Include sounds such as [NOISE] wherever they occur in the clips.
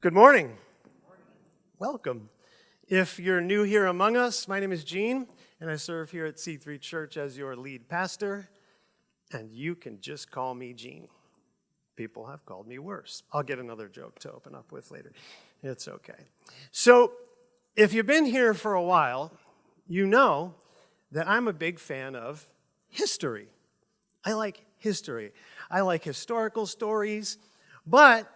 Good morning. Welcome. If you're new here among us, my name is Gene, and I serve here at C3 Church as your lead pastor, and you can just call me Gene. People have called me worse. I'll get another joke to open up with later. It's okay. So, if you've been here for a while, you know that I'm a big fan of history. I like history. I like historical stories, but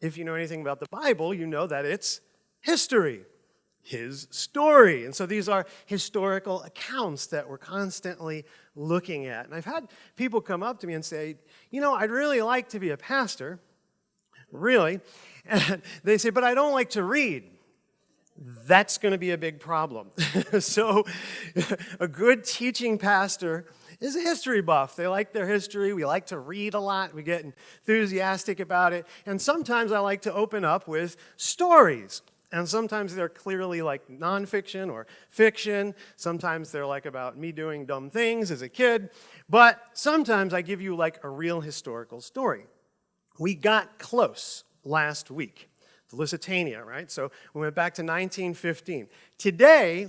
if you know anything about the Bible, you know that it's history, his story. And so these are historical accounts that we're constantly looking at. And I've had people come up to me and say, you know, I'd really like to be a pastor, really. And [LAUGHS] they say, but I don't like to read. That's going to be a big problem. [LAUGHS] so [LAUGHS] a good teaching pastor is a history buff. They like their history. We like to read a lot. We get enthusiastic about it. And sometimes I like to open up with stories. And sometimes they're clearly like nonfiction or fiction. Sometimes they're like about me doing dumb things as a kid. But sometimes I give you like a real historical story. We got close last week, the Lusitania, right? So we went back to 1915. Today,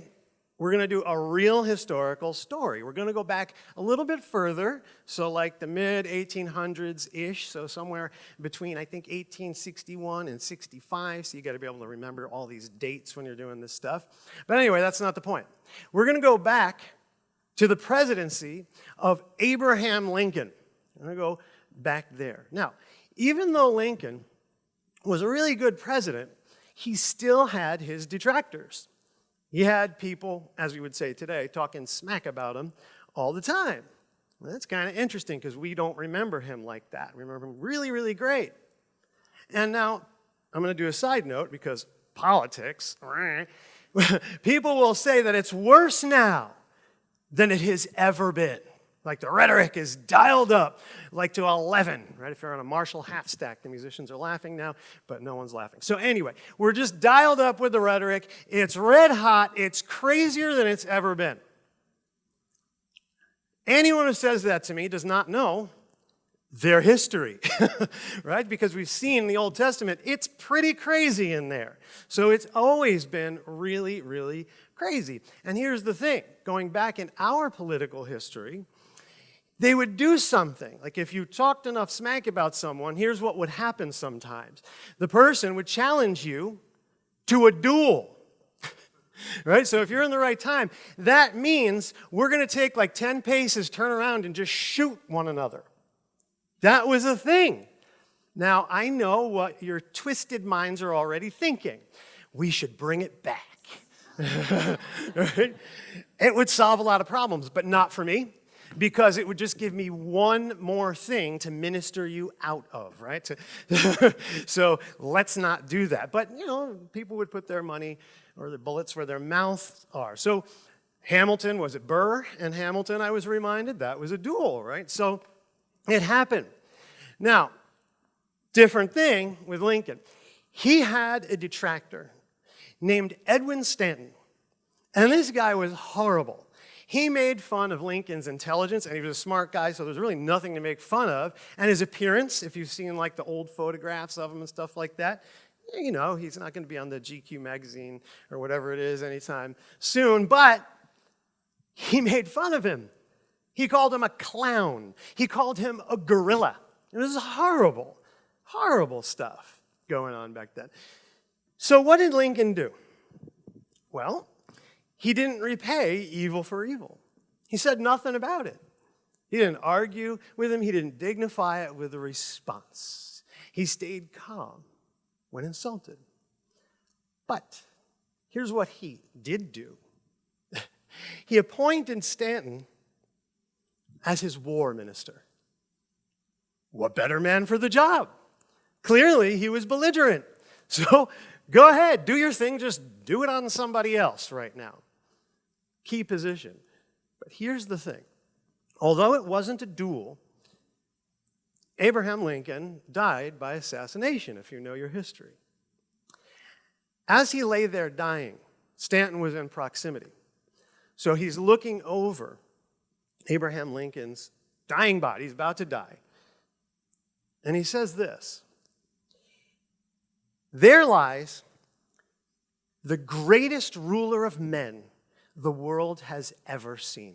we're going to do a real historical story. We're going to go back a little bit further, so like the mid 1800s-ish, so somewhere between, I think, 1861 and 65, so you got to be able to remember all these dates when you're doing this stuff. But anyway, that's not the point. We're going to go back to the presidency of Abraham Lincoln. I'm going to go back there. Now, even though Lincoln was a really good president, he still had his detractors. He had people, as we would say today, talking smack about him all the time. Well, that's kind of interesting because we don't remember him like that. We remember him really, really great. And now, I'm going to do a side note because politics, [LAUGHS] people will say that it's worse now than it has ever been. Like the rhetoric is dialed up like to 11, right? If you're on a Marshall half stack, the musicians are laughing now, but no one's laughing. So anyway, we're just dialed up with the rhetoric. It's red hot. It's crazier than it's ever been. Anyone who says that to me does not know their history, [LAUGHS] right? Because we've seen the Old Testament, it's pretty crazy in there. So it's always been really, really crazy. And here's the thing, going back in our political history, they would do something. Like if you talked enough smack about someone, here's what would happen sometimes. The person would challenge you to a duel. [LAUGHS] right? So if you're in the right time, that means we're going to take like 10 paces, turn around, and just shoot one another. That was a thing. Now, I know what your twisted minds are already thinking. We should bring it back. [LAUGHS] right? It would solve a lot of problems, but not for me because it would just give me one more thing to minister you out of, right? [LAUGHS] so let's not do that. But, you know, people would put their money or their bullets where their mouths are. So Hamilton, was it Burr and Hamilton, I was reminded? That was a duel, right? So it happened. Now, different thing with Lincoln. He had a detractor named Edwin Stanton. And this guy was horrible. He made fun of Lincoln's intelligence, and he was a smart guy, so there's really nothing to make fun of. And his appearance, if you've seen like the old photographs of him and stuff like that, eh, you know, he's not going to be on the GQ magazine or whatever it is anytime soon, but he [LAUGHS] made fun of him. He called him a clown. He called him a gorilla. It was horrible, horrible stuff going on back then. So what did Lincoln do? Well, he didn't repay evil for evil. He said nothing about it. He didn't argue with him. He didn't dignify it with a response. He stayed calm when insulted. But here's what he did do. [LAUGHS] he appointed Stanton as his war minister. What better man for the job? Clearly, he was belligerent. [LAUGHS] So go ahead, do your thing, just do it on somebody else right now key position. But here's the thing. Although it wasn't a duel, Abraham Lincoln died by assassination, if you know your history. As he lay there dying, Stanton was in proximity. So he's looking over Abraham Lincoln's dying body. He's about to die. And he says this There lies the greatest ruler of men the world has ever seen.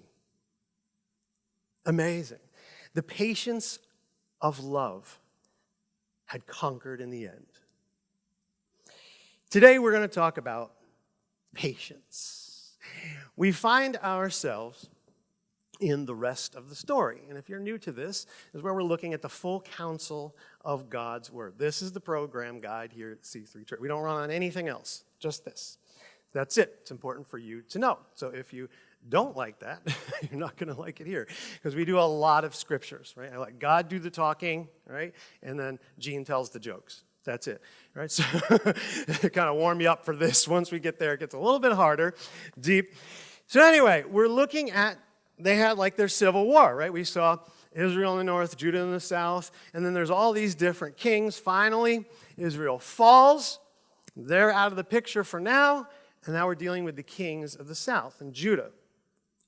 Amazing. The patience of love had conquered in the end. Today we're going to talk about patience. We find ourselves in the rest of the story. And if you're new to this, this is where we're looking at the full counsel of God's word. This is the program guide here at C3 Church. We don't run on anything else, just this. That's it. It's important for you to know. So if you don't like that, [LAUGHS] you're not going to like it here because we do a lot of scriptures, right? I let God do the talking, right? And then Gene tells the jokes. That's it, right? [LAUGHS] So [LAUGHS] kind of warm you up for this. Once we get there, it gets a little bit harder, deep. So anyway, we're looking at, they had like their civil war, right? We saw Israel in the north, Judah in the south, and then there's all these different kings. Finally, Israel falls. They're out of the picture for now, and now we're dealing with the kings of the south and Judah.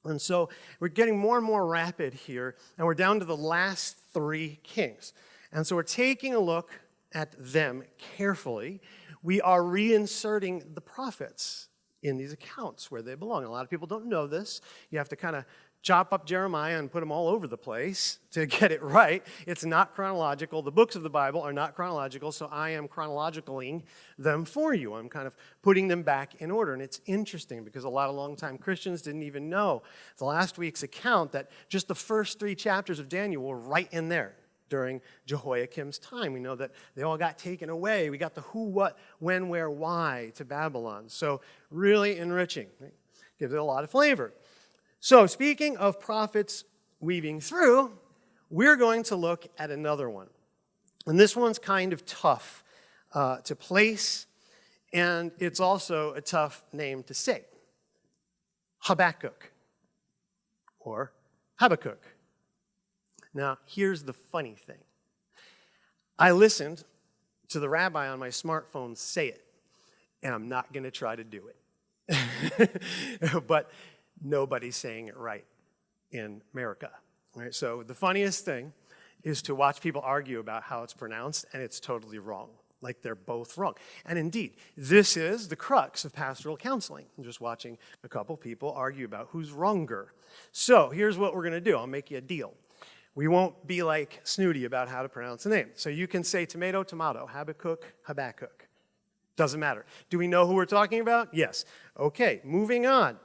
And so we're getting more and more rapid here, and we're down to the last three kings. And so we're taking a look at them carefully. We are reinserting the prophets in these accounts where they belong. A lot of people don't know this. You have to kind of chop up Jeremiah and put them all over the place to get it right. It's not chronological. The books of the Bible are not chronological, so I am chronologicaling them for you. I'm kind of putting them back in order. And it's interesting because a lot of longtime Christians didn't even know the last week's account that just the first three chapters of Daniel were right in there during Jehoiakim's time. We know that they all got taken away. We got the who, what, when, where, why to Babylon. So really enriching. Right? Gives it a lot of flavor. So, speaking of prophets weaving through, we're going to look at another one. And this one's kind of tough uh, to place, and it's also a tough name to say Habakkuk or Habakkuk. Now, here's the funny thing I listened to the rabbi on my smartphone say it, and I'm not going to try to do it. [LAUGHS] but nobody's saying it right in America. Right? So the funniest thing is to watch people argue about how it's pronounced, and it's totally wrong. Like they're both wrong. And indeed, this is the crux of pastoral counseling. I'm just watching a couple people argue about who's wronger. So here's what we're going to do I'll make you a deal. We won't be like snooty about how to pronounce the name. So you can say tomato, tomato, Habakkuk, Habakkuk. Doesn't matter. Do we know who we're talking about? Yes. Okay, moving on.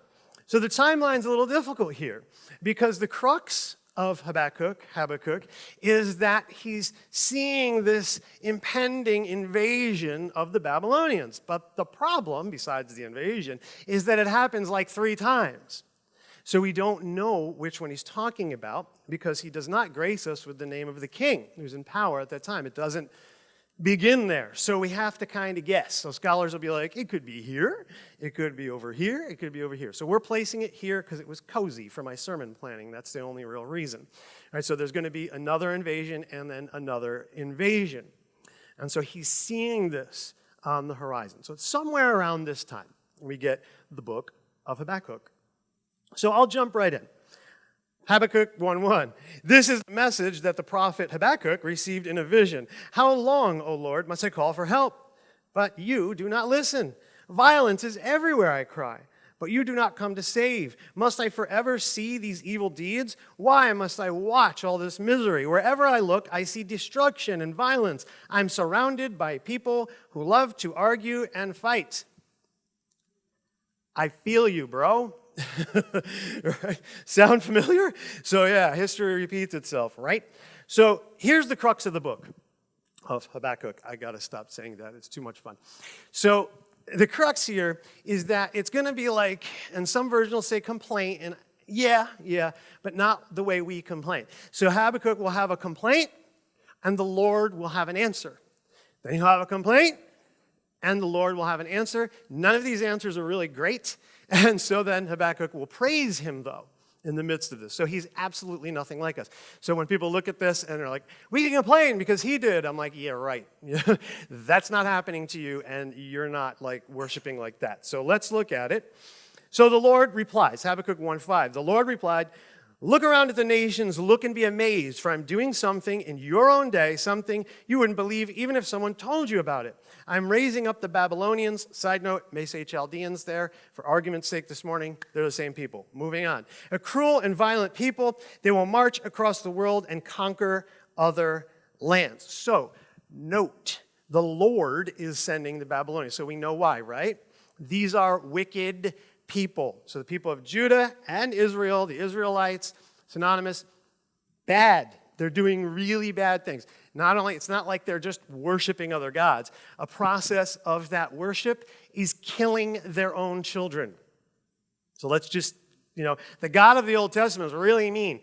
So the timeline's a little difficult here because the crux of Habakkuk, Habakkuk, is that he's seeing this impending invasion of the Babylonians. But the problem, besides the invasion, is that it happens like three times. So we don't know which one he's talking about because he does not grace us with the name of the king who's in power at that time. It doesn't begin there. So we have to kind of guess. So scholars will be like, it could be here, it could be over here, it could be over here. So we're placing it here because it was cozy for my sermon planning. That's the only real reason. All right, so there's going to be another invasion and then another invasion. And so he's seeing this on the horizon. So it's somewhere around this time we get the book of Habakkuk. So I'll jump right in. Habakkuk 1:1. This is the message that the prophet Habakkuk received in a vision. How long, O Lord, must I call for help? But you do not listen. Violence is everywhere, I cry, but you do not come to save. Must I forever see these evil deeds? Why must I watch all this misery? Wherever I look, I see destruction and violence. I'm surrounded by people who love to argue and fight. I feel you, bro. [LAUGHS] right? Sound familiar? So, yeah, history repeats itself, right? So, here's the crux of the book of Habakkuk. I got to stop saying that, it's too much fun. So, the crux here is that it's to be like, and some versions will say complaint, and yeah, yeah, but not the way we complain. So, Habakkuk will have a complaint, and the Lord will have an answer. Then he'll have a complaint, and the Lord will have an answer. None of these answers are really great. And so then Habakkuk will praise him, though, in the midst of this. So he's absolutely nothing like us. So when people look at this and they're like, we can complain because he did, I'm like, yeah, right. [LAUGHS] That's not happening to you, and you're not like worshiping like that. So let's look at it. So the Lord replies, Habakkuk 1.5, the Lord replied, Look around at the nations, look and be amazed, for I'm doing something in your own day, something you wouldn't believe even if someone told you about it. I'm raising up the Babylonians. Side note, may say Chaldeans there. For argument's sake this morning, they're the same people. Moving on. A cruel and violent people, they will march across the world and conquer other lands. So, note, the Lord is sending the Babylonians. So we know why, right? These are wicked people. So the people of Judah and Israel, the Israelites, synonymous, bad. They're doing really bad things. Not only, it's not like they're just worshiping other gods. A process of that worship is killing their own children. So let's just, you know, the God of the Old Testament is really mean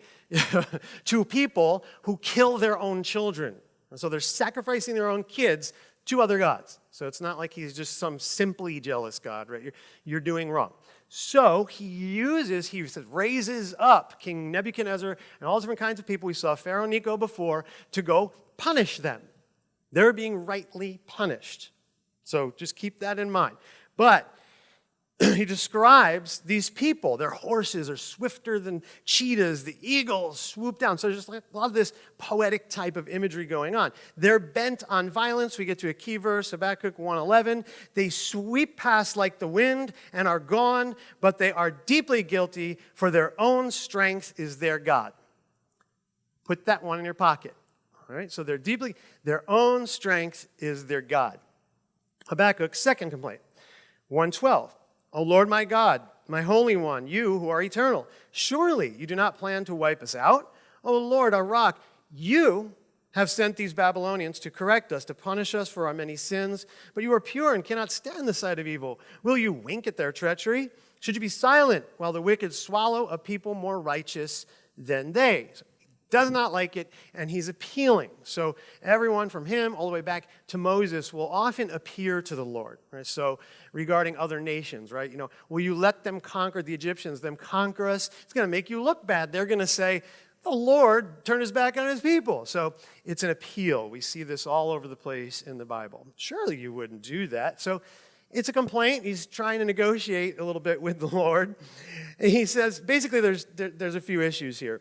[LAUGHS] to people who kill their own children. And so they're sacrificing their own kids to other gods. So it's not like he's just some simply jealous God, right? You're, you're doing wrong. So he uses, he says, raises up King Nebuchadnezzar and all different kinds of people. We saw Pharaoh Necho before to go punish them. They're being rightly punished. So just keep that in mind. But [CLEARS THROAT] he describes these people. Their horses are swifter than cheetahs. The eagles swoop down. So there's just a lot of this poetic type of imagery going on. They're bent on violence. We get to a key verse, Habakkuk 1.11. They sweep past like the wind and are gone, but they are deeply guilty, for their own strength is their God. Put that one in your pocket. All right, so they're deeply, their own strength is their God. Habakkuk's second complaint, 112. O Lord my God, my Holy One, you who are eternal, surely you do not plan to wipe us out. O Lord, our rock, you have sent these Babylonians to correct us, to punish us for our many sins, but you are pure and cannot stand the sight of evil. Will you wink at their treachery? Should you be silent while the wicked swallow a people more righteous than they? Does not like it, and he's appealing. So everyone from him all the way back to Moses will often appear to the Lord. Right? So regarding other nations, right? You know, will you let them conquer the Egyptians, them conquer us? It's going to make you look bad. They're going to say, the Lord turned his back on his people. So it's an appeal. We see this all over the place in the Bible. Surely you wouldn't do that. So it's a complaint. He's trying to negotiate a little bit with the Lord. And he says, basically, there's, there, there's a few issues here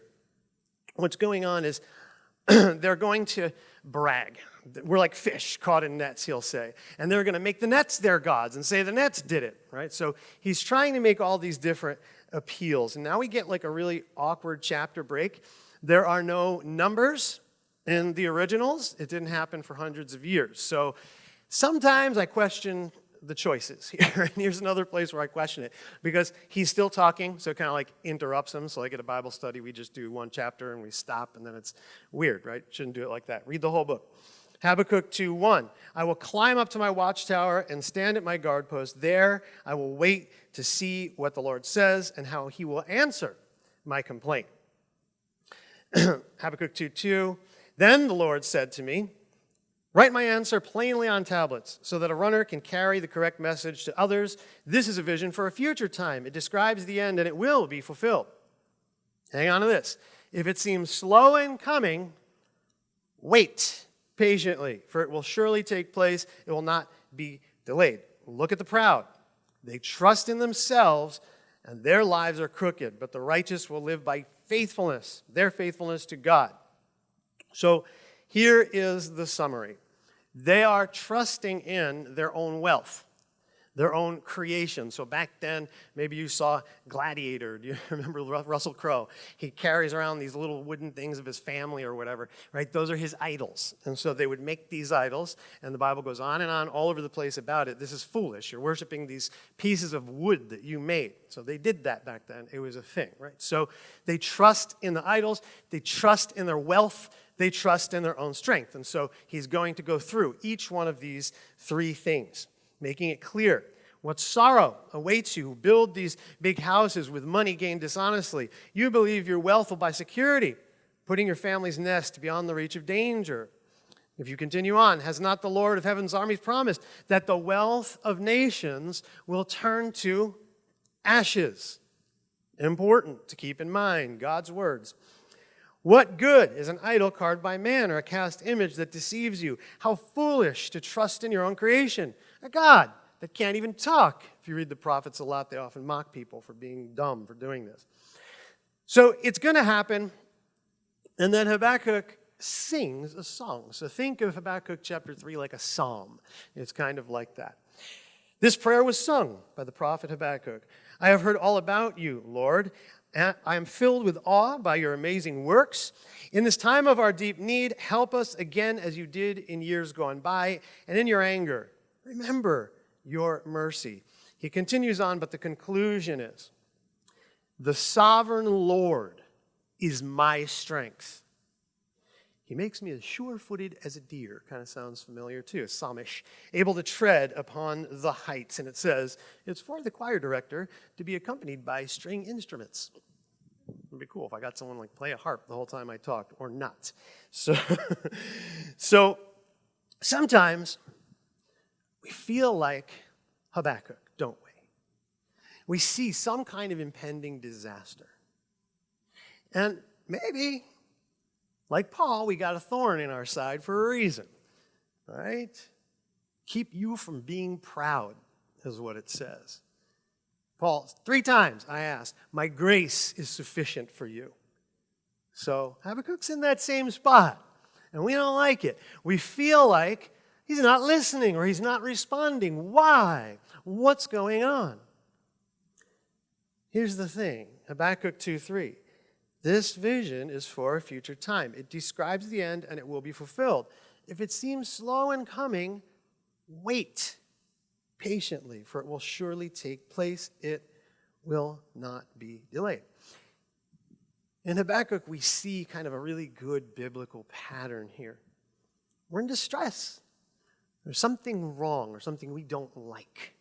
what's going on is [CLEARS THROAT] they're going to brag. We're like fish caught in nets, he'll say. And they're going to make the nets their gods and say the nets did it, right? So he's trying to make all these different appeals. And now we get like a really awkward chapter break. There are no numbers in the originals. It didn't happen for hundreds of years. So sometimes I question the choices [LAUGHS] here. and here's another place where I question it because he's still talking, so it kind of like interrupts him. So like at a Bible study, we just do one chapter and we stop, and then it's weird, right? Shouldn't do it like that. Read the whole book. Habakkuk 2:1. I will climb up to my watchtower and stand at my guard post. There I will wait to see what the Lord says and how he will answer my complaint. [CLEARS THROAT] Habakkuk 2:2. Then the Lord said to me, Write my answer plainly on tablets so that a runner can carry the correct message to others. This is a vision for a future time. It describes the end and it will be fulfilled. Hang on to this. If it seems slow in coming, wait patiently, for it will surely take place. It will not be delayed. Look at the proud. They trust in themselves and their lives are crooked, but the righteous will live by faithfulness, their faithfulness to God. So here is the summary. They are trusting in their own wealth, their own creation. So back then, maybe you saw Gladiator. Do you [LAUGHS] remember Russell Crowe? He carries around these little wooden things of his family or whatever, right? Those are his idols. And so they would make these idols, and the Bible goes on and on all over the place about it. This is foolish. You're worshiping these pieces of wood that you made. So they did that back then. It was a thing, right? So they trust in the idols, they trust in their wealth, they trust in their own strength. And so he's going to go through each one of these three things, making it clear what sorrow awaits you who build these big houses with money gained dishonestly. You believe your wealth will buy security, putting your family's nest beyond the reach of danger. If you continue on, has not the Lord of heaven's armies promised that the wealth of nations will turn to ashes? Important to keep in mind God's words. What good is an idol carved by man or a cast image that deceives you? How foolish to trust in your own creation, a God that can't even talk. If you read the prophets a lot, they often mock people for being dumb for doing this. So it's going to happen, and then Habakkuk sings a song. So think of Habakkuk chapter 3 like a psalm. It's kind of like that. This prayer was sung by the prophet Habakkuk. I have heard all about you, Lord. I am filled with awe by your amazing works. In this time of our deep need, help us again as you did in years gone by, and in your anger, remember your mercy. He continues on, but the conclusion is the sovereign Lord is my strength. He makes me as sure footed as a deer. Kind of sounds familiar too, Psalmish. Able to tread upon the heights. And it says it's for the choir director to be accompanied by string instruments. It'd be cool if I got someone like play a harp the whole time I talked, or not. So, [LAUGHS] so sometimes we feel like Habakkuk, don't we? We see some kind of impending disaster. And maybe like Paul, we got a thorn in our side for a reason, right? Keep you from being proud, is what it says. Paul, three times I asked, My grace is sufficient for you. So Habakkuk's in that same spot, and we don't like it. We feel like he's not listening or he's not responding. Why? What's going on? Here's the thing Habakkuk 2 3. This vision is for a future time. It describes the end and it will be fulfilled. If it seems slow in coming, wait patiently, for it will surely take place. It will not be delayed. In Habakkuk, we see kind of a really good biblical pattern here. We're in distress. There's something wrong or something we don't like.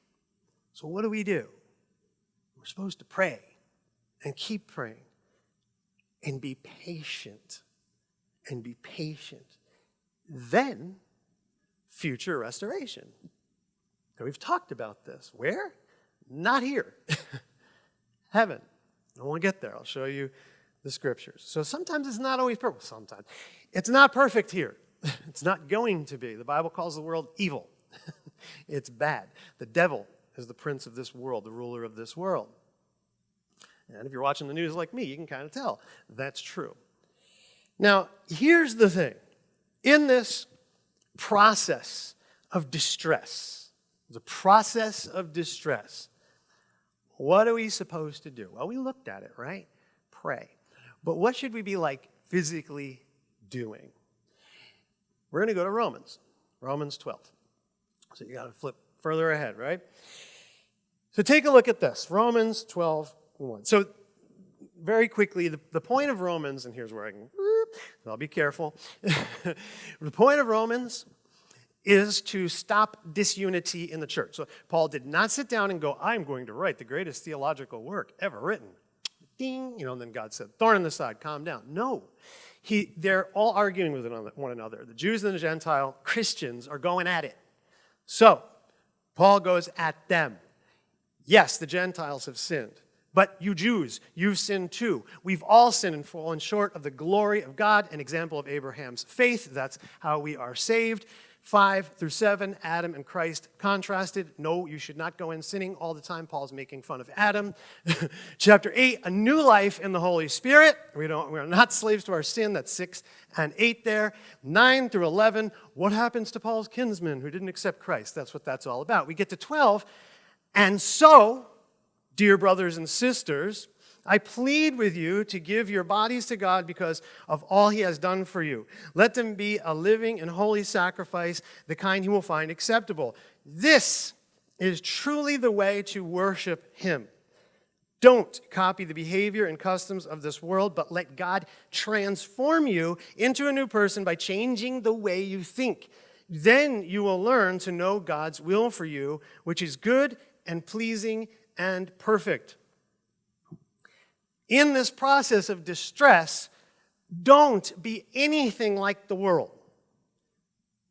So, what do we do? We're supposed to pray and keep praying and be patient and be patient. Then, future restoration. Now, we've talked about this. Where? Not here. [LAUGHS] Heaven. I won't get there. I'll show you the scriptures. So sometimes it's not always perfect. Sometimes. It's not perfect here. [LAUGHS] It's not going to be. The Bible calls the world evil. [LAUGHS] it's bad. The devil is the prince of this world, the ruler of this world. And if you're watching the news like me, you can kind of tell that's true. Now, here's the thing in this process of distress, the process of distress, what are we supposed to do? Well, we looked at it, right? Pray. But what should we be like physically doing? We're going to go to Romans, Romans 12. So you got to flip further ahead, right? So take a look at this Romans 12, one. So very quickly, the, the point of Romans, and here's where I can, I'll be careful. [LAUGHS] the point of Romans is to stop disunity in the church. So Paul did not sit down and go, I'm going to write the greatest theological work ever written. Ding, you know, and then God said, thorn in the side, calm down. No. He, they're all arguing with one another. The Jews and the Gentile Christians are going at it. So, Paul goes at them. Yes, the Gentiles have sinned. But you Jews, you've sinned too. We've all sinned and fallen short of the glory of God, an example of Abraham's faith. That's how we are saved. 5 through 7, Adam and Christ contrasted. No, you should not go in sinning all the time. Paul's making fun of Adam. [LAUGHS] Chapter 8, a new life in the Holy Spirit. We, don't, we're not slaves to our sin. That's 6 and 8 there. 9 through 11, what happens to Paul's kinsmen who didn't accept Christ? That's what that's all about. We get to 12, and so Dear brothers and sisters, I plead with you to give your bodies to God because of all he has done for you. Let them be a living and holy sacrifice, the kind he will find acceptable. This is truly the way to worship him. Don't copy the behavior and customs of this world, but let God transform you into a new person by changing the way you think. Then you will learn to know God's will for you, which is good and pleasing and perfect. In this process of distress, don't be anything like the world.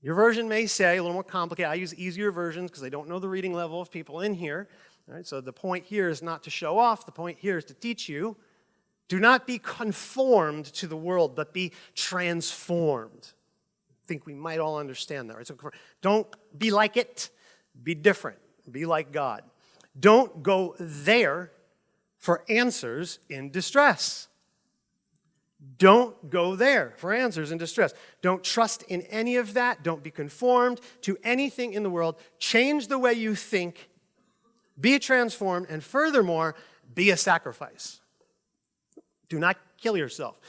Your version may say, a little more complicated, I use easier versions because I don't know the reading level of people in here. Right, so the point here is not to show off, the point here is to teach you. Do not be conformed to the world, but be transformed. I think we might all understand that. Right? So don't be like it, be different, be like God. Don't go there for answers in distress. Don't go there for answers in distress. Don't trust in any of that. Don't be conformed to anything in the world. Change the way you think. Be transformed. And furthermore, be a sacrifice. Do not kill yourself.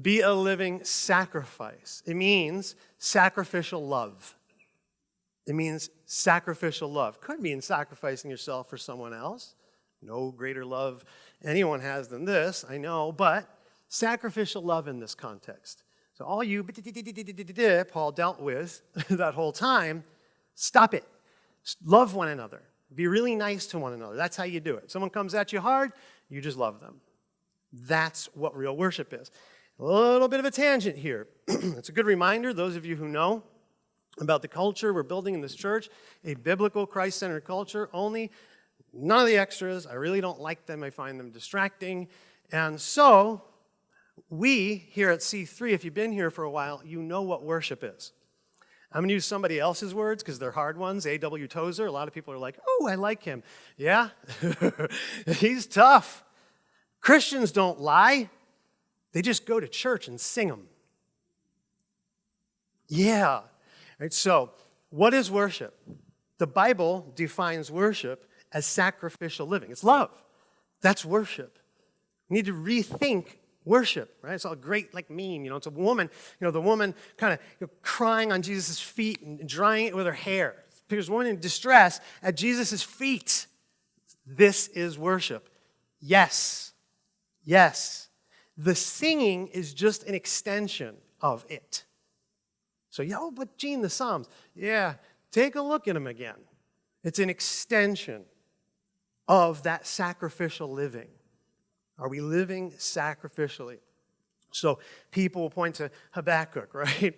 Be a living sacrifice. It means sacrificial love. It means sacrificial love. Could mean sacrificing yourself for someone else. No greater love anyone has than this, I know, but sacrificial love in this context. So all you Paul dealt with [LAUGHS] that whole time, stop it. Love one another. Be really nice to one another. That's how you do it. Someone comes at you hard, you just love them. That's what real worship is. A little bit of a tangent here. [CLEARS THROAT] it's a good reminder, those of you who know about the culture we're building in this church, a biblical Christ-centered culture, only none of the extras. I really don't like them. I find them distracting. And so we here at C3, if you've been here for a while, you know what worship is. I'm going to use somebody else's words because they're hard ones. A.W. Tozer. A lot of people are like, oh, I like him. Yeah, [LAUGHS] he's tough. Christians don't lie. They just go to church and sing them. Yeah. So, what is worship? The Bible defines worship as sacrificial living. It's love. That's worship. We need to rethink worship, right? It's all great, like meme, you know, it's a woman, you know, the woman kind of you know, crying on Jesus' feet and drying it with her hair. There's a woman in distress at Jesus' feet. This is worship. Yes. Yes. The singing is just an extension of it. So, oh, but Gene, the Psalms. Yeah, take a look at them again. It's an extension of that sacrificial living. Are we living sacrificially? So people will point to Habakkuk, [LAUGHS] right?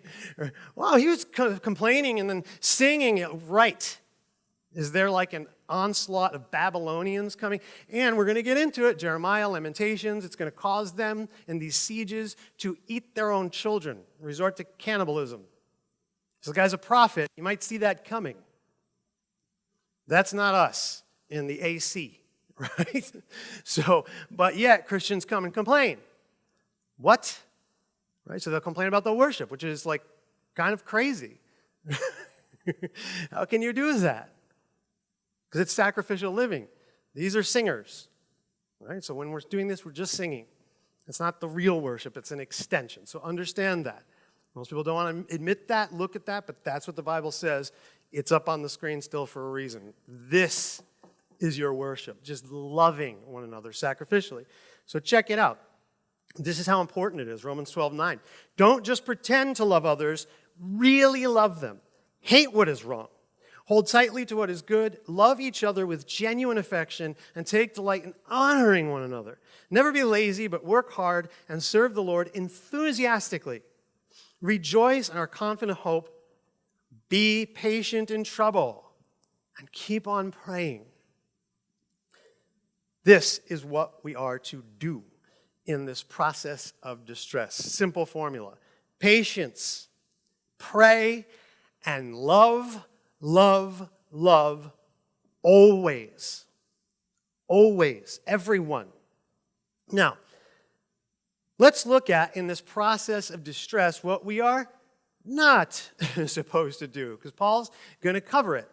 wow, he was complaining and then singing it right. Is there like an onslaught of Babylonians coming? And we're going to get into it, Jeremiah, Lamentations. It's going to cause them in these sieges to eat their own children, resort to cannibalism. So the guy's a prophet. You might see that coming. That's not us in the AC. [LAUGHS] right? So, but yet Christians come and complain. What? Right? So they'll complain about the worship, which is like kind of crazy. [LAUGHS] How can you do that? Because it's sacrificial living. These are singers. Right? So when we're doing this, we're just singing. It's not the real worship, it's an extension. So understand that. Most people don't want to admit that, look at that, but that's what the Bible says. It's up on the screen still for a reason. This is your worship, just loving one another sacrificially. So check it out. This is how important it is, Romans 12, 9. Don't just pretend to love others, really love them. Hate what is wrong. Hold tightly to what is good. Love each other with genuine affection and take delight in honoring one another. Never be lazy, but work hard and serve the Lord enthusiastically. Rejoice in our confident hope. Be patient in trouble and keep on praying. This is what we are to do in this process of distress. Simple formula patience, pray, and love, love, love always. Always. Everyone. Now, let's look at in this process of distress what we are not [LAUGHS] supposed to do, because Paul's going to cover it.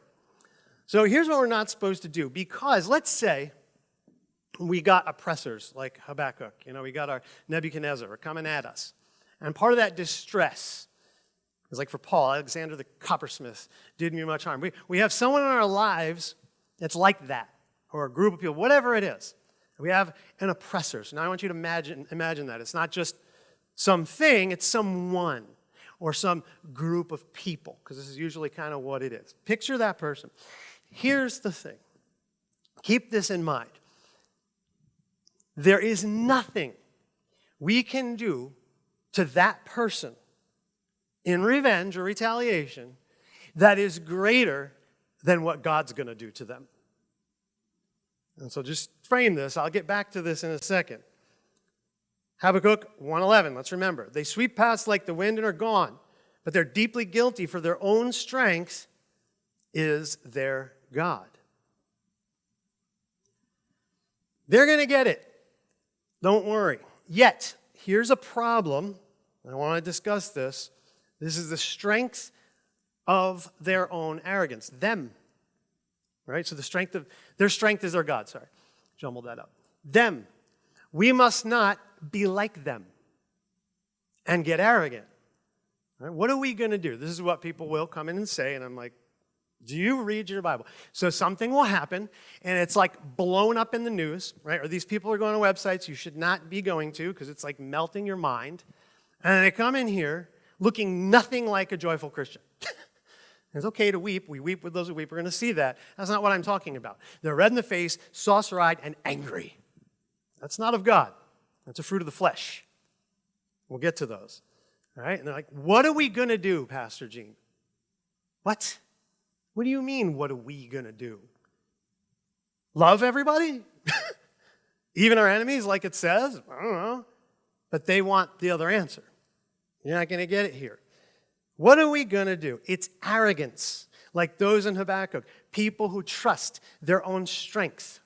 So here's what we're not supposed to do, because let's say we got oppressors like Habakkuk. You know, we got our Nebuchadnezzar coming at us. And part of that distress is like for Paul, Alexander the coppersmith did me much harm. We, we have someone in our lives that's like that, or a group of people, whatever it is. We have an oppressor. So now I want you to imagine, imagine that. It's not just something, it's someone or some group of people, because this is usually kind of what it is. Picture that person. Here's the thing. Keep this in mind. There is nothing we can do to that person in revenge or retaliation that is greater than what God's going to do to them. And so just frame this. I'll get back to this in a second. Habakkuk 1:11, let's remember. They sweep past like the wind and are gone, but they're deeply guilty for their own strength is their God. They're going to get it. Don't worry. Yet, here's a problem. I want to discuss this. This is the strength of their own arrogance, them. Right? So the strength of their strength is their God. Sorry, jumbled that up. Them. We must not be like them and get arrogant. Right? What are we going to do? This is what people will come in and say, and I'm like, do you read your Bible? So something will happen, and it's like blown up in the news, right? Or these people are going to websites you should not be going to because it's like melting your mind. And they come in here looking nothing like a joyful Christian. [LAUGHS] it's okay to weep. We weep with those who weep. We're going to see that. That's not what I'm talking about. They're red in the face, saucer-eyed, and angry. That's not of God. That's a fruit of the flesh. We'll get to those. All right? And they're like, what are we going to do, Pastor Gene? What? What do you mean, what are we going to do? Love everybody? [LAUGHS] Even our enemies, like it says? I don't know. But they want the other answer. You're not going to get it here. What are we going to do? It's arrogance, like those in Habakkuk. People who trust their own strength.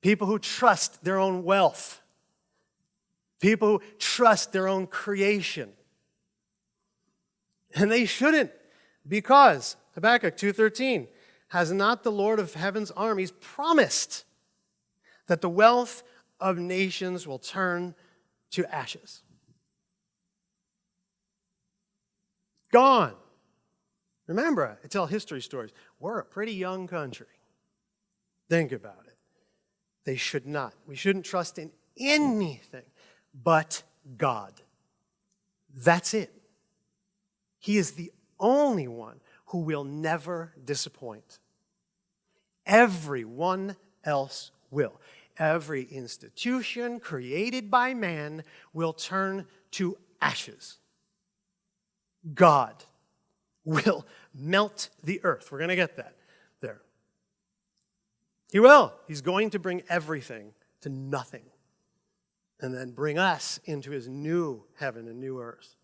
People who trust their own wealth. People who trust their own creation. And they shouldn't because Habakkuk 2:13 has not the Lord of heaven's armies promised that the wealth of nations will turn to ashes. Gone. Remember, I tell history stories. We're a pretty young country. Think about it. They should not. We shouldn't trust in anything but God. That's it. He is the only one who will never disappoint. Everyone else will. Every institution created by man will turn to ashes. God will melt the earth. We're going to get that there. He will. He's going to bring everything to nothing and then bring us into his new heaven and new earth.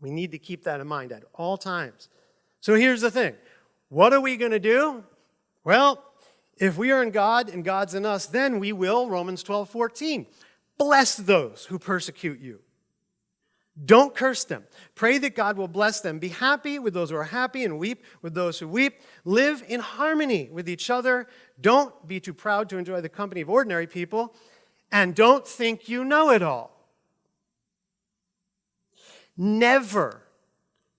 We need to keep that in mind at all times. So here's the thing. What are we going to do? Well, if we are in God and God's in us, then we will, Romans 12, 14, bless those who persecute you. Don't curse them. Pray that God will bless them. Be happy with those who are happy and weep with those who weep. Live in harmony with each other. Don't be too proud to enjoy the company of ordinary people. And don't think you know it all. Never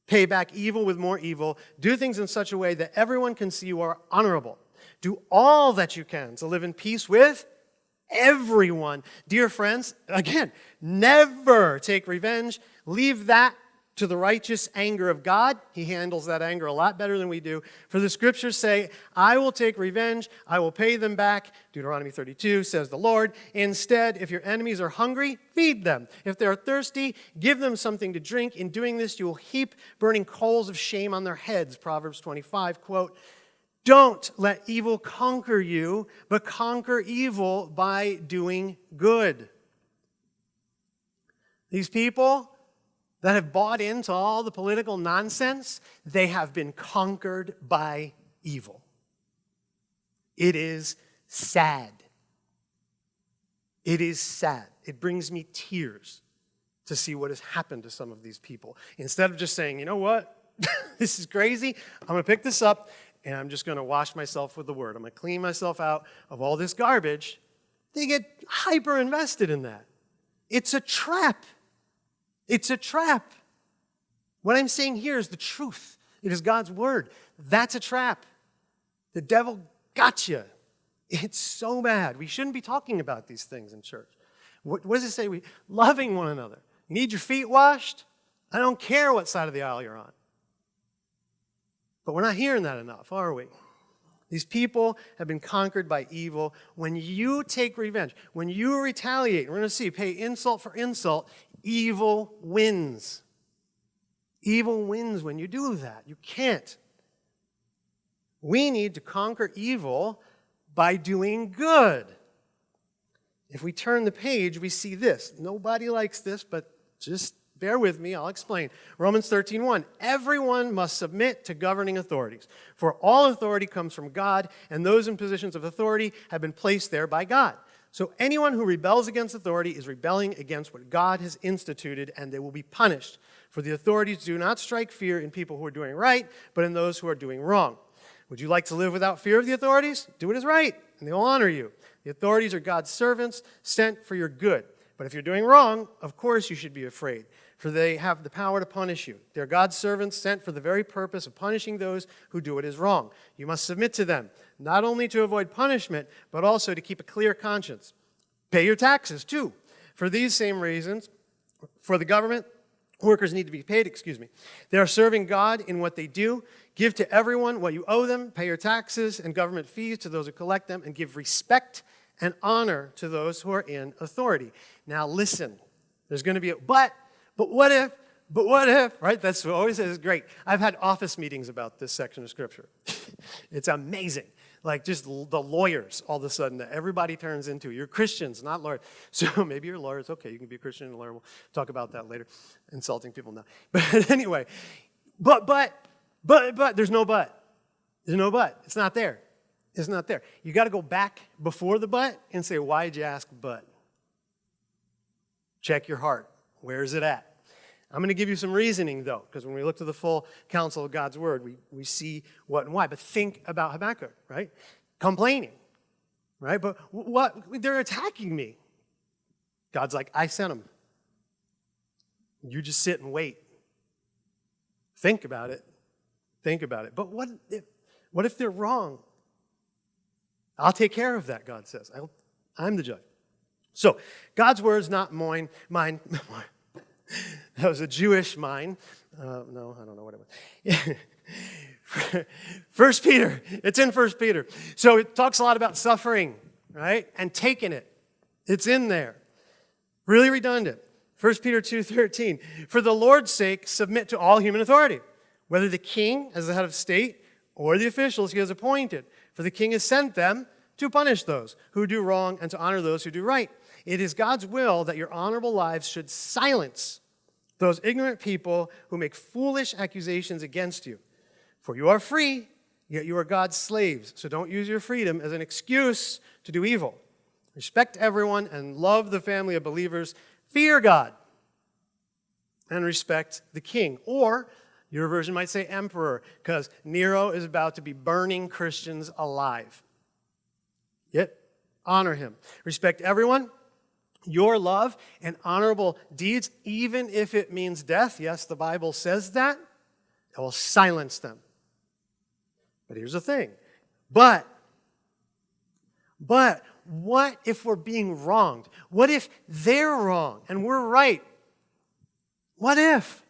pay back evil with more evil. Do things in such a way that everyone can see you are honorable. Do all that you can to live in peace with everyone. Dear friends, again, never take revenge. Leave that to the righteous anger of God. He handles that anger a lot better than we do. For the scriptures say, I will take revenge, I will pay them back. Deuteronomy 32 says the Lord. Instead, if your enemies are hungry, feed them. If they are thirsty, give them something to drink. In doing this, you will heap burning coals of shame on their heads. Proverbs 25, quote, don't let evil conquer you, but conquer evil by doing good. These people that have bought into all the political nonsense, they have been conquered by evil. It is sad. It is sad. It brings me tears to see what has happened to some of these people. Instead of just saying, you know what, [LAUGHS] this is crazy, I'm to pick this up and I'm just going to wash myself with the word. I'm to clean myself out of all this garbage. They get hyper invested in that. It's a trap. It's a trap. What I'm saying here is the truth. It is God's word. That's a trap. The devil got you. It's so bad. We shouldn't be talking about these things in church. What, what does it say? We loving one another. You need your feet washed? I don't care what side of the aisle you're on. But we're not hearing that enough, are we? These people have been conquered by evil. When you take revenge, when you retaliate, we're going to see, pay insult for insult, evil wins. Evil wins when you do that. You can't. We need to conquer evil by doing good. If we turn the page, we see this. Nobody likes this, but just Bear with me, I'll explain. Romans 13:1. Everyone must submit to governing authorities, for all authority comes from God, and those in positions of authority have been placed there by God. So anyone who rebels against authority is rebelling against what God has instituted, and they will be punished. For the authorities do not strike fear in people who are doing right, but in those who are doing wrong. Would you like to live without fear of the authorities? Do what is right, and they will honor you. The authorities are God's servants sent for your good. But if you're doing wrong, of course you should be afraid, for they have the power to punish you. They're God's servants sent for the very purpose of punishing those who do what is wrong. You must submit to them, not only to avoid punishment, but also to keep a clear conscience. Pay your taxes, too. For these same reasons, for the government, workers need to be paid, excuse me. They are serving God in what they do. Give to everyone what you owe them, pay your taxes and government fees to those who collect them, and give respect and honor to those who are in authority. Now listen, there's going to be a but, but what if, but what if, right? That's what always is great. I've had office meetings about this section of scripture. [LAUGHS] it's amazing. Like just the lawyers all of a sudden that everybody turns into. You're Christians, not lawyers. [LAUGHS] So maybe you're lawyers. Okay, you can be a Christian and a lawyer. We'll talk about that later. Insulting people now. [LAUGHS] But anyway, but, but, but, but, there's no but. There's no but. It's not there. It's not there. You got to go back before the but and say, why did you ask but? Check your heart. Where is it at? I'm going to give you some reasoning, though, because when we look to the full counsel of God's word, we, we see what and why. But think about Habakkuk, right? Complaining, right? But what? They're attacking me. God's like, I sent them. You just sit and wait. Think about it. Think about it. But what if, what if they're wrong? I'll take care of that, God says. I'll, I'm the judge. So, God's word is not mine, mine, [LAUGHS] [LAUGHS] that was a Jewish mine. Uh, no, I don't know what it was. [LAUGHS] First Peter, it's in First Peter. So it talks a lot about suffering, right? And taking it. It's in there. Really redundant. 1 Peter 2.13, for the Lord's sake, submit to all human authority, whether the king as the head of state or the officials he has appointed. For the king has sent them to punish those who do wrong and to honor those who do right. It is God's will that your honorable lives should silence those ignorant people who make foolish accusations against you. For you are free, yet you are God's slaves. So don't use your freedom as an excuse to do evil. Respect everyone and love the family of believers. Fear God and respect the king. Or your version might say emperor, because Nero is about to be burning Christians alive. Yet, honor him. Respect everyone your love and honorable deeds, even if it means death, yes, the Bible says that, it will silence them. But here's the thing. But, but what if we're being wronged? What if they're wrong and we're right? What if?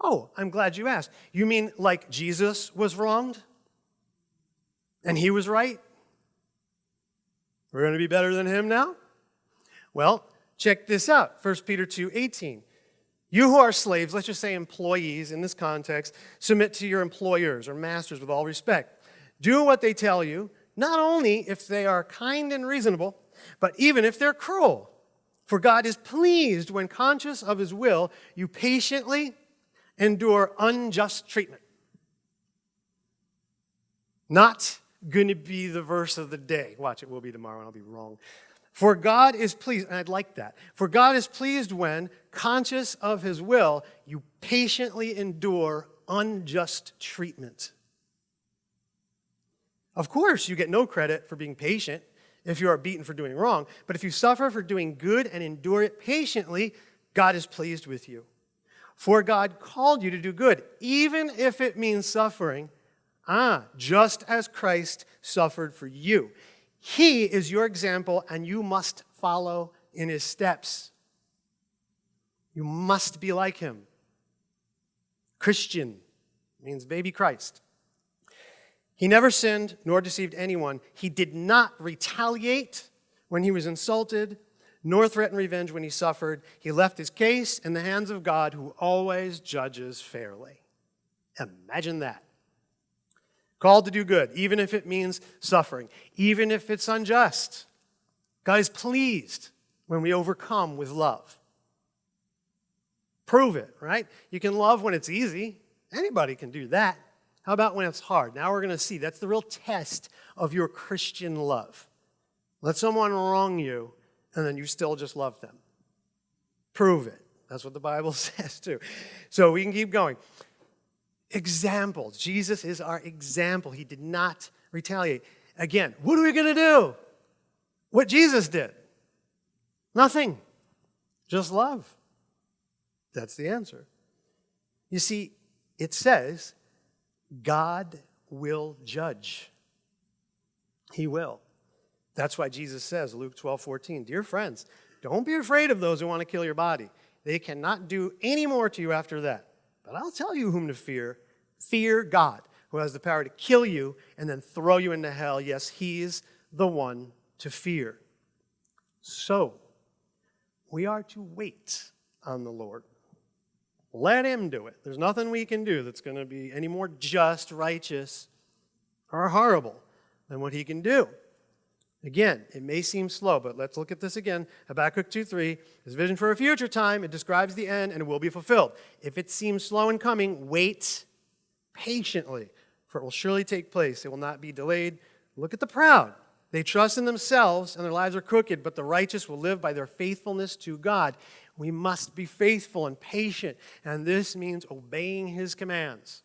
Oh, I'm glad you asked. You mean like Jesus was wronged and he was right? We're going to be better than him now? Well, check this out 1 Peter 2 18. You who are slaves, let's just say employees in this context, submit to your employers or masters with all respect. Do what they tell you, not only if they are kind and reasonable, but even if they're cruel. For God is pleased when, conscious of his will, you patiently endure unjust treatment. Not going to be the verse of the day. Watch, it will be tomorrow, and I'll be wrong. For God is pleased, and I'd like that. For God is pleased when, conscious of his will, you patiently endure unjust treatment. Of course, you get no credit for being patient if you are beaten for doing wrong, but if you suffer for doing good and endure it patiently, God is pleased with you. For God called you to do good, even if it means suffering. Ah, just as Christ suffered for you. He is your example, and you must follow in his steps. You must be like him. Christian means baby Christ. He never sinned nor deceived anyone. He did not retaliate when he was insulted, nor threaten revenge when he suffered. He left his case in the hands of God, who always judges fairly. Imagine that. Called to do good, even if it means suffering, even if it's unjust. God is pleased when we overcome with love. Prove it, right? You can love when it's easy. Anybody can do that. How about when it's hard? Now we're going to see that's the real test of your Christian love. Let someone wrong you, and then you still just love them. Prove it. That's what the Bible [LAUGHS] says, too. So we can keep going. Examples. Jesus is our example. He did not retaliate. Again, what are we going to do? What Jesus did? Nothing. Just love. That's the answer. You see, it says God will judge. He will. That's why Jesus says, Luke 12, 14, Dear friends, don't be afraid of those who want to kill your body. They cannot do any more to you after that. But I'll tell you whom to fear. Fear God, who has the power to kill you and then throw you into hell. Yes, he's the one to fear. So, we are to wait on the Lord. Let him do it. There's nothing we can do that's going to be any more just, righteous, or horrible than what he can do. Again, it may seem slow, but let's look at this again. Habakkuk 2.3 is vision for a future time. It describes the end and it will be fulfilled. If it seems slow in coming, wait patiently, for it will surely take place. It will not be delayed. Look at the proud. They trust in themselves and their lives are crooked, but the righteous will live by their faithfulness to God. We must be faithful and patient, and this means obeying his commands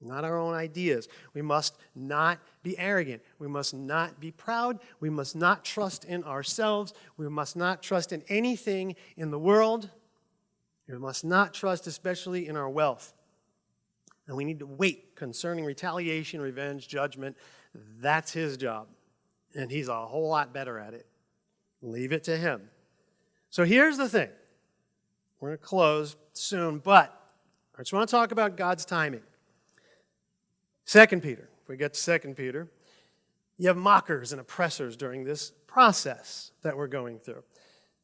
not our own ideas. We must not be arrogant. We must not be proud. We must not trust in ourselves. We must not trust in anything in the world. We must not trust, especially in our wealth. And we need to wait concerning retaliation, revenge, judgment. That's his job. And he's a whole lot better at it. Leave it to him. So here's the thing. We're going to close soon, but I just want to talk about God's timing. Second Peter, if we get to Second Peter, you have mockers and oppressors during this process that we're going through.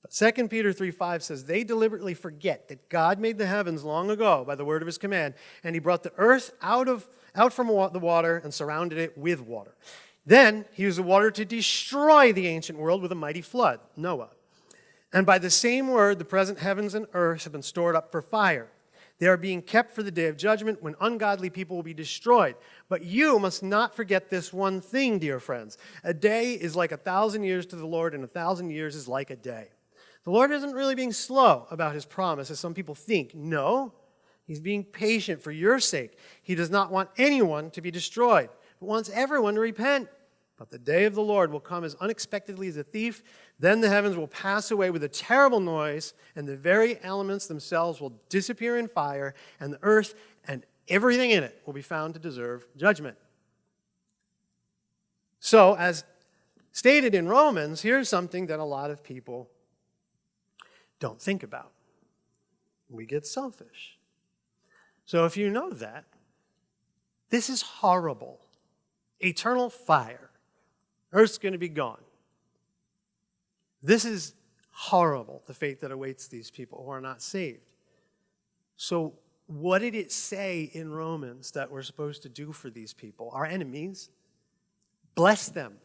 But 2 Peter 3 5 says, They deliberately forget that God made the heavens long ago by the word of his command, and he brought the earth out, of, out from the water and surrounded it with water. Then he used the water to destroy the ancient world with a mighty flood, Noah. And by the same word, the present heavens and earth have been stored up for fire they are being kept for the day of judgment when ungodly people will be destroyed. But you must not forget this one thing, dear friends. A day is like a thousand years to the Lord, and a thousand years is like a day. The Lord isn't really being slow about his promise, as some people think. No, he's being patient for your sake. He does not want anyone to be destroyed, but wants everyone to repent. But the day of the Lord will come as unexpectedly as a thief. Then the heavens will pass away with a terrible noise, and the very elements themselves will disappear in fire, and the earth and everything in it will be found to deserve judgment. So, as stated in Romans, here's something that a lot of people don't think about. We get selfish. So, if you know that, this is horrible. Eternal fire Earth's going to be gone. This is horrible, the fate that awaits these people who are not saved. So, what did it say in Romans that we're supposed to do for these people, our enemies? Bless them,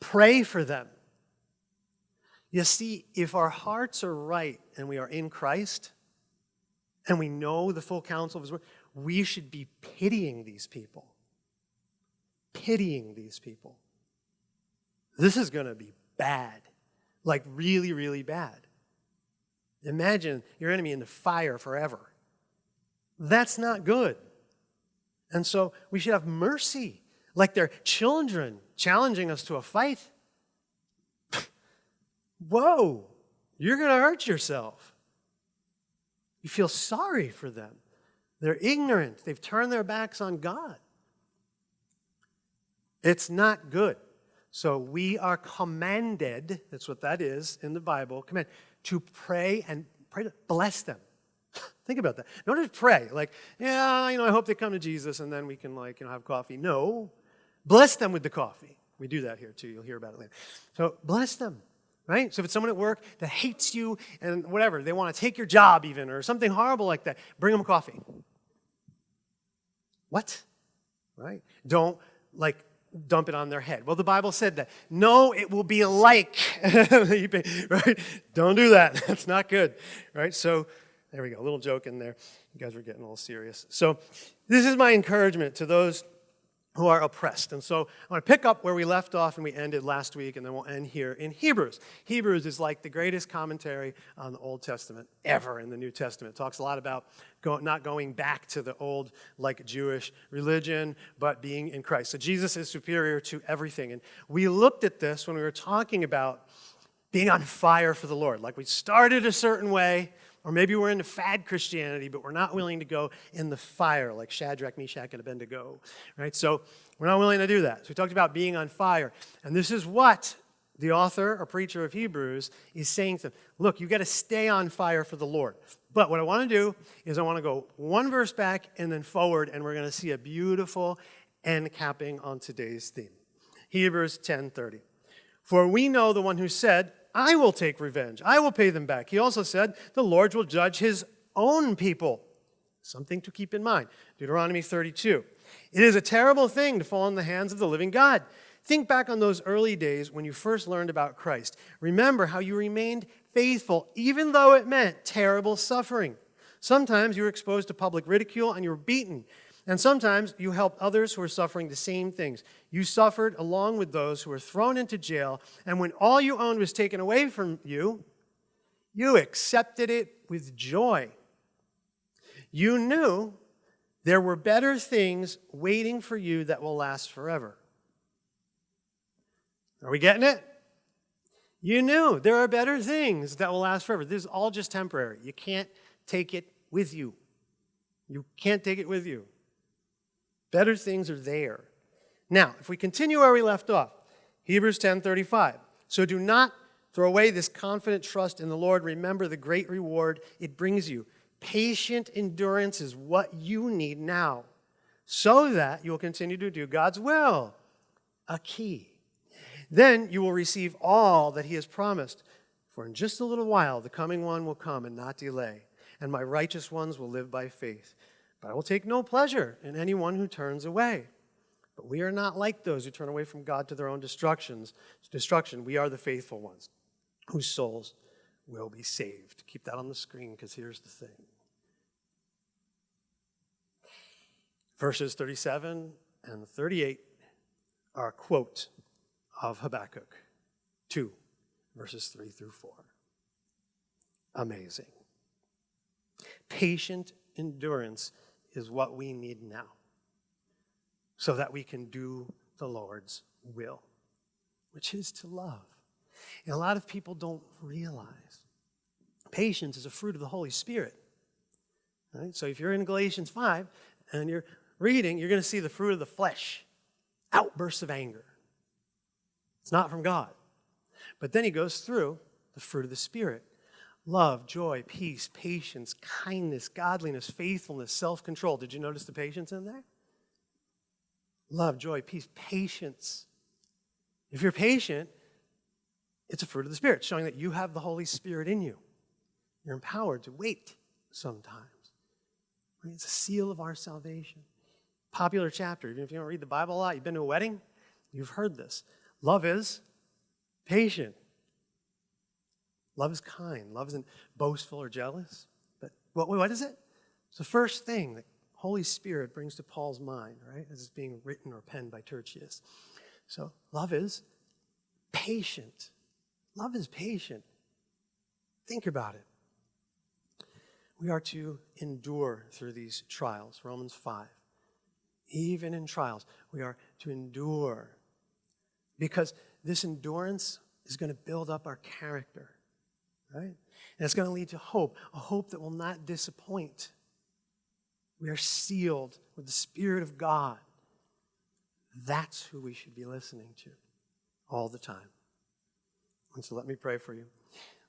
pray for them. You see, if our hearts are right and we are in Christ and we know the full counsel of His Word, we should be pitying these people. Pitying these people. This is going to be bad, like really, really bad. Imagine your enemy in the fire forever. That's not good. And so we should have mercy, like they're children challenging us to a fight. [LAUGHS] Whoa, you're going to hurt yourself. You feel sorry for them. They're ignorant, they've turned their backs on God. It's not good. So we are commanded, that's what that is in the Bible, command, to pray and pray to bless them. [LAUGHS] Think about that. Don't just pray, like, yeah, you know, I hope they come to Jesus and then we can, like, you know, have coffee. No. Bless them with the coffee. We do that here too. You'll hear about it later. So bless them, right? So if it's someone at work that hates you and whatever, they want to take your job even or something horrible like that, bring them coffee. What? Right? Don't, like, dump it on their head. Well, the Bible said that. No, it will be like. [LAUGHS] right? Don't do that. [LAUGHS] That's not good. Right? So there we go. A little joke in there. You guys were getting a little serious. So this is my encouragement to those who are oppressed. And so I want to pick up where we left off and we ended last week, and then we'll end here in Hebrews. Hebrews is like the greatest commentary on the Old Testament ever in the New Testament. It talks a lot about go, not going back to the old, like Jewish religion, but being in Christ. So Jesus is superior to everything. And we looked at this when we were talking about being on fire for the Lord. Like we started a certain way, or maybe we're into fad Christianity, but we're not willing to go in the fire like Shadrach, Meshach, and Abednego, right? So we're not willing to do that. So we talked about being on fire. And this is what the author or preacher of Hebrews is saying to them. Look, you've got to stay on fire for the Lord. But what I want to do is I want to go one verse back and then forward, and we're going to see a beautiful end capping on today's theme. Hebrews 10:30. For we know the one who said, I will take revenge. I will pay them back. He also said, The Lord will judge his own people. Something to keep in mind. Deuteronomy 32. It is a terrible thing to fall in the hands of the living God. Think back on those early days when you first learned about Christ. Remember how you remained faithful, even though it meant terrible suffering. Sometimes you were exposed to public ridicule and you were beaten. And sometimes you help others who are suffering the same things. You suffered along with those who were thrown into jail, and when all you owned was taken away from you, you accepted it with joy. You knew there were better things waiting for you that will last forever. Are we getting it? You knew there are better things that will last forever. This is all just temporary. You can't take it with you. You can't take it with you. Better things are there. Now, if we continue where we left off, Hebrews 10:35. So do not throw away this confident trust in the Lord. Remember the great reward it brings you. Patient endurance is what you need now, so that you will continue to do God's will. A key. Then you will receive all that he has promised. For in just a little while the coming one will come and not delay, and my righteous ones will live by faith. But I will take no pleasure in anyone who turns away. But we are not like those who turn away from God to their own destructions. Destruction. We are the faithful ones whose souls will be saved. Keep that on the screen because here's the thing. Verses 37 and 38 are a quote of Habakkuk 2, verses 3 through 4. Amazing. Patient endurance is what we need now so that we can do the Lord's will, which is to love. And a lot of people don't realize patience is a fruit of the Holy Spirit. Right? So if you're in Galatians 5 and you're reading, you're going to see the fruit of the flesh outbursts of anger. It's not from God. But then he goes through the fruit of the Spirit love, joy, peace, patience, kindness, godliness, faithfulness, self control. Did you notice the patience in there? Love, joy, peace, patience. If you're patient, it's a fruit of the Spirit, showing that you have the Holy Spirit in you. You're empowered to wait sometimes. It's a seal of our salvation. Popular chapter, even if you don't read the Bible a lot, you've been to a wedding, you've heard this. Love is patient. Love is kind. Love isn't boastful or jealous. But what, what is it? It's the first thing that Holy Spirit brings to Paul's mind, right, as it's being written or penned by Tertius. So love is patient. Love is patient. Think about it. We are to endure through these trials, Romans 5. Even in trials, we are to endure because this endurance is going to build up our character right? And it's going to lead to hope, a hope that will not disappoint. We are sealed with the Spirit of God. That's who we should be listening to all the time. And so let me pray for you.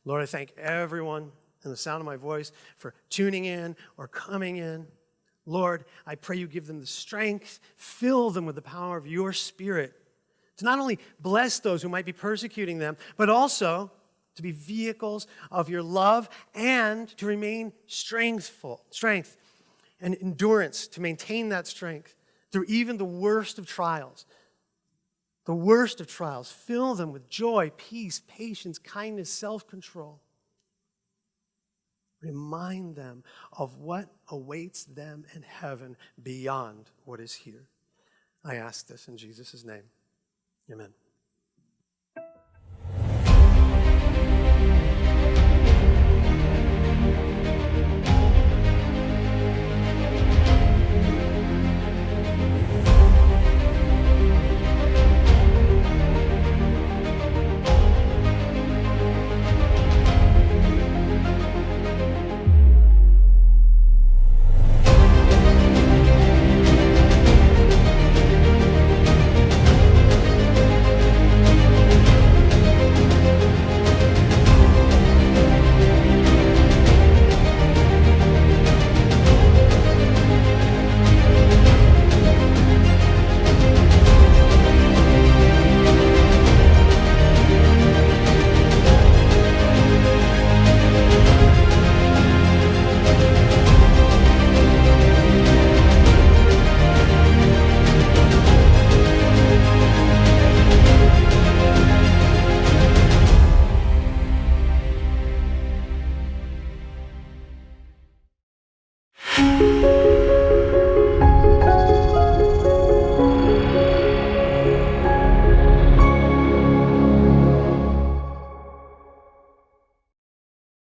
Lord, I thank everyone in the sound of my voice for tuning in or coming in. Lord, I pray you give them the strength, fill them with the power of your Spirit to not only bless those who might be persecuting them, but also to be vehicles of your love and to remain strengthful, strength and endurance, to maintain that strength through even the worst of trials. The worst of trials. Fill them with joy, peace, patience, kindness, self control. Remind them of what awaits them in heaven beyond what is here. I ask this in Jesus' name. Amen.